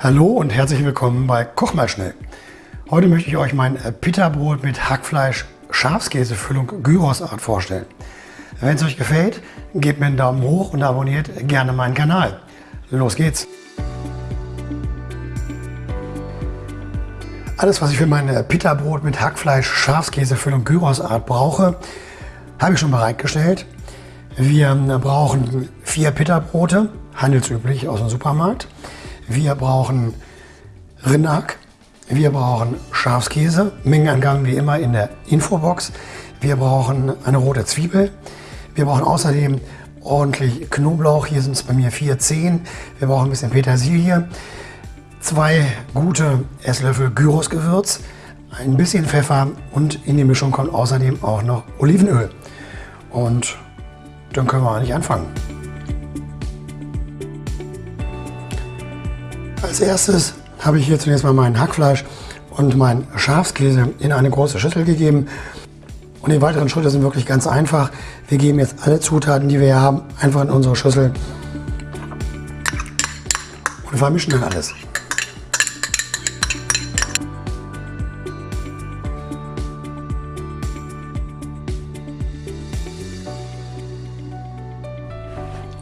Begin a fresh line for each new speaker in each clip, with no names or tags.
Hallo und herzlich willkommen bei Koch mal schnell. Heute möchte ich euch mein Pita-Brot mit Hackfleisch, Schafskäsefüllung, Gyrosart vorstellen. Wenn es euch gefällt, gebt mir einen Daumen hoch und abonniert gerne meinen Kanal. Los geht's! Alles, was ich für mein Pita-Brot mit Hackfleisch, Schafskäsefüllung, Gyrosart brauche, habe ich schon bereitgestellt. Wir brauchen vier Pita-Brote, handelsüblich aus dem Supermarkt. Wir brauchen Rinnack, wir brauchen Schafskäse, Mengenangaben wie immer in der Infobox. Wir brauchen eine rote Zwiebel. Wir brauchen außerdem ordentlich Knoblauch. Hier sind es bei mir vier Zehen. Wir brauchen ein bisschen Petersilie. Zwei gute Esslöffel Gyrosgewürz, ein bisschen Pfeffer und in die Mischung kommt außerdem auch noch Olivenöl. Und dann können wir eigentlich anfangen. Als erstes habe ich hier zunächst mal mein Hackfleisch und mein Schafskäse in eine große Schüssel gegeben. Und die weiteren Schritte sind wirklich ganz einfach. Wir geben jetzt alle Zutaten, die wir hier haben, einfach in unsere Schüssel und vermischen dann alles.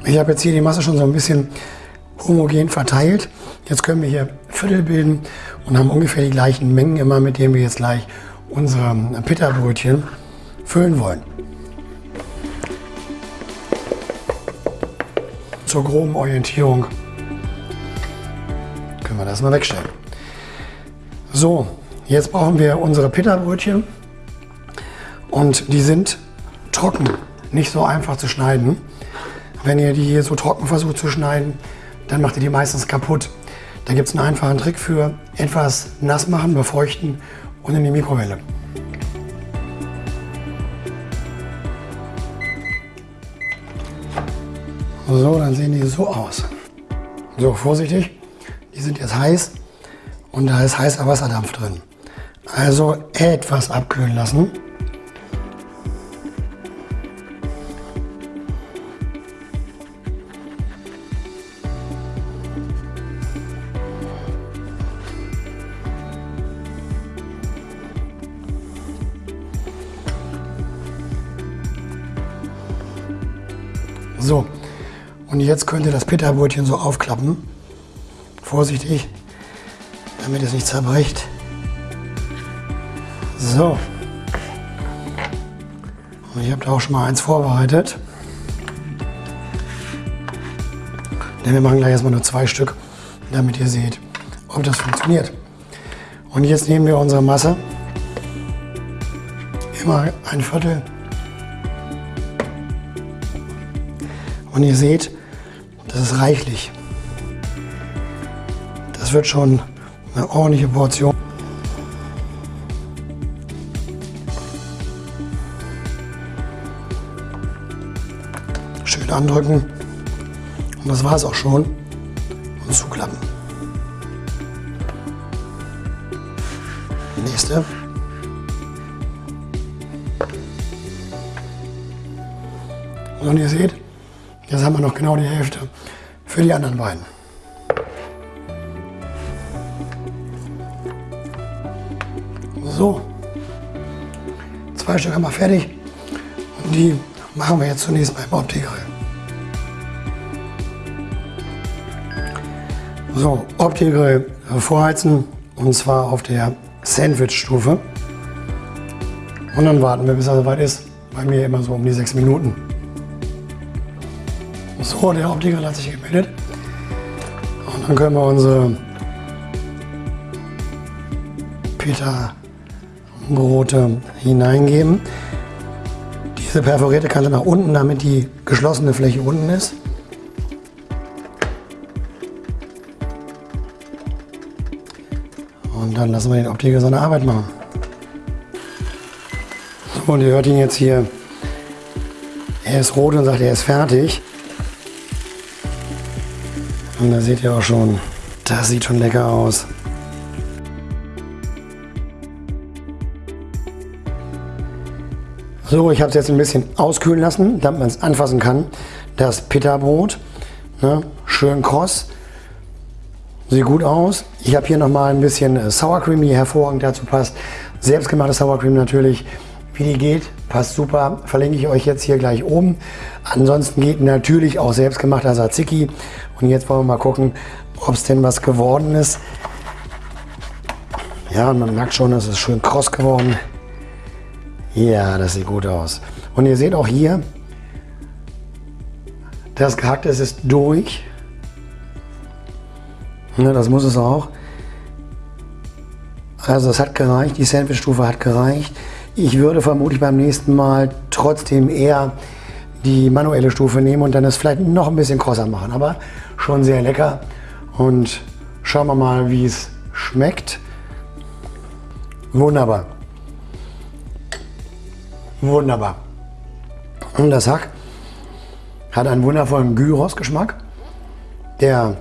Ich habe jetzt hier die Masse schon so ein bisschen homogen verteilt. Jetzt können wir hier Viertel bilden und haben ungefähr die gleichen Mengen immer, mit denen wir jetzt gleich unsere Pita-Brötchen füllen wollen. Zur groben Orientierung können wir das mal wegstellen. So, jetzt brauchen wir unsere Pita-Brötchen und die sind trocken, nicht so einfach zu schneiden. Wenn ihr die hier so trocken versucht zu schneiden, dann macht ihr die meistens kaputt. Da gibt es einen einfachen Trick für. Etwas nass machen, befeuchten und in die Mikrowelle. So, dann sehen die so aus. So, vorsichtig, die sind jetzt heiß und da ist heißer Wasserdampf drin. Also etwas abkühlen lassen. So, und jetzt könnt ihr das Pitterbrötchen so aufklappen. Vorsichtig, damit es nicht zerbricht. So. Und ich habe da auch schon mal eins vorbereitet. Denn wir machen gleich erstmal nur zwei Stück, damit ihr seht, ob das funktioniert. Und jetzt nehmen wir unsere Masse. Immer ein Viertel Und ihr seht, das ist reichlich. Das wird schon eine ordentliche Portion. Schön andrücken. Und das war es auch schon. Und zuklappen. Nächste. Und ihr seht, Jetzt haben wir noch genau die Hälfte für die anderen beiden. So, zwei Stück haben wir fertig und die machen wir jetzt zunächst beim Opti-Grill. So, Opti-Grill vorheizen und zwar auf der Sandwich-Stufe. Und dann warten wir, bis er soweit ist. Bei mir immer so um die sechs Minuten. So, der Optiker hat sich gemeldet. Und dann können wir unsere Peter-Brote hineingeben. Diese perforierte Kante nach unten, damit die geschlossene Fläche unten ist. Und dann lassen wir den Optiker seine Arbeit machen. So, und ihr hört ihn jetzt hier. Er ist rot und sagt, er ist fertig. Und da seht ihr auch schon, das sieht schon lecker aus. So, ich habe es jetzt ein bisschen auskühlen lassen, damit man es anfassen kann. Das Pita-Brot, ne, schön kross. Sieht gut aus. Ich habe hier nochmal ein bisschen äh, Sour Cream, die hervorragend dazu passt. Selbstgemachte Sour Cream natürlich. Wie die geht, passt super. Verlinke ich euch jetzt hier gleich oben. Ansonsten geht natürlich auch selbstgemachter Tzatziki. Und jetzt wollen wir mal gucken, ob es denn was geworden ist. Ja, man merkt schon, es ist schön kross geworden. Ja, das sieht gut aus. Und ihr seht auch hier, das Gehackte ist durch. Ja, das muss es auch. Also es hat gereicht, die Sandwich-Stufe hat gereicht. Ich würde vermutlich beim nächsten Mal trotzdem eher die manuelle Stufe nehmen und dann es vielleicht noch ein bisschen krosser machen. Aber schon sehr lecker. Und schauen wir mal, wie es schmeckt. Wunderbar. Wunderbar. Und das Hack hat einen wundervollen Gyros-Geschmack. Der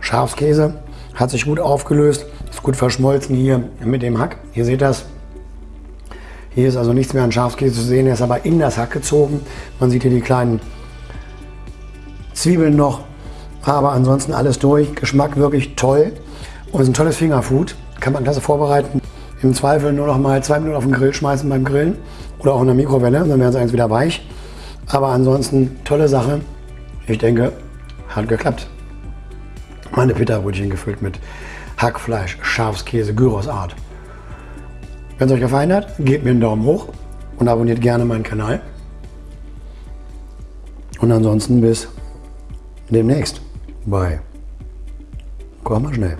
Schafskäse hat sich gut aufgelöst, ist gut verschmolzen hier mit dem Hack. Ihr seht das. Hier ist also nichts mehr an Schafskäse zu sehen, er ist aber in das Hack gezogen. Man sieht hier die kleinen Zwiebeln noch, aber ansonsten alles durch. Geschmack wirklich toll und ist ein tolles Fingerfood. Kann man klasse vorbereiten. Im Zweifel nur noch mal zwei Minuten auf den Grill schmeißen beim Grillen oder auch in der Mikrowelle, dann werden sie eins wieder weich. Aber ansonsten tolle Sache. Ich denke, hat geklappt. Meine Pita-Brötchen gefüllt mit Hackfleisch, Schafskäse, Gyrosart. Wenn es euch gefallen hat, gebt mir einen Daumen hoch und abonniert gerne meinen Kanal. Und ansonsten bis demnächst. Bye. Komm mal schnell.